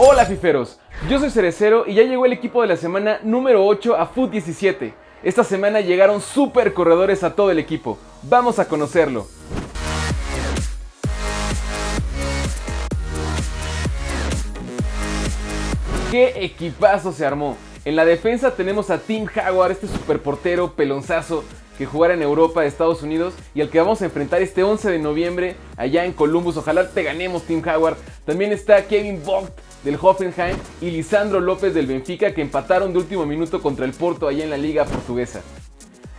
Hola fiferos, yo soy Cerecero y ya llegó el equipo de la semana número 8 a FUT 17. Esta semana llegaron super corredores a todo el equipo. Vamos a conocerlo. ¡Qué equipazo se armó! En la defensa tenemos a Tim Howard, este superportero pelonzazo que jugará en Europa, Estados Unidos y al que vamos a enfrentar este 11 de noviembre allá en Columbus. Ojalá te ganemos, Tim Howard. También está Kevin Vogt del Hoffenheim y Lisandro López del Benfica que empataron de último minuto contra el Porto allá en la Liga Portuguesa.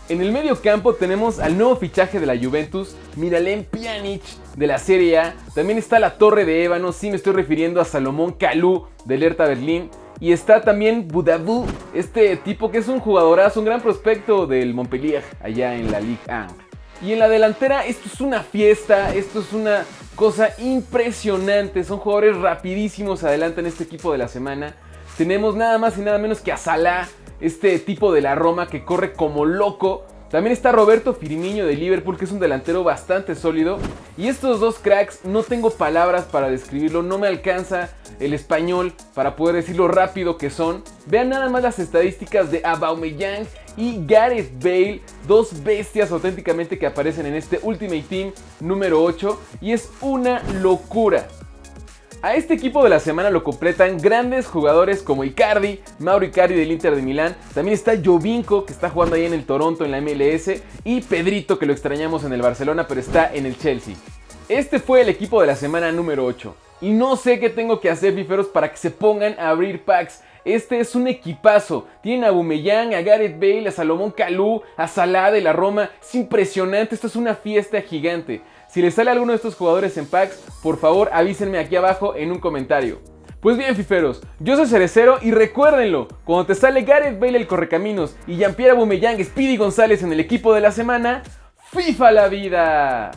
En el medio campo tenemos al nuevo fichaje de la Juventus, Miralem Pjanic de la Serie A. También está la Torre de Ébano, sí me estoy refiriendo a Salomón Kalou del Hertha Berlín. Y está también Budabú, este tipo que es un jugadorazo, un gran prospecto del Montpellier allá en la Ligue 1. Y en la delantera esto es una fiesta, esto es una cosa impresionante. Son jugadores rapidísimos adelante en este equipo de la semana. Tenemos nada más y nada menos que a Salah, este tipo de la Roma que corre como loco. También está Roberto Firmino de Liverpool, que es un delantero bastante sólido. Y estos dos cracks, no tengo palabras para describirlo, no me alcanza el español para poder decir lo rápido que son. Vean nada más las estadísticas de Aubameyang y Gareth Bale, dos bestias auténticamente que aparecen en este Ultimate Team número 8 y es una locura. A este equipo de la semana lo completan grandes jugadores como Icardi, Mauro Icardi del Inter de Milán, también está Jovinko que está jugando ahí en el Toronto en la MLS y Pedrito que lo extrañamos en el Barcelona pero está en el Chelsea. Este fue el equipo de la semana número 8 y no sé qué tengo que hacer fiferos para que se pongan a abrir packs. Este es un equipazo. Tienen a Bumeyang, a Gareth Bale, a Salomón Kalou, a Salah de la Roma. Es impresionante, esto es una fiesta gigante. Si les sale alguno de estos jugadores en packs, por favor avísenme aquí abajo en un comentario. Pues bien, fiferos, yo soy Cerecero y recuérdenlo, cuando te sale Gareth Bale el Correcaminos y Jean-Pierre Aubameyang, Speedy González en el equipo de la semana, ¡FIFA la vida!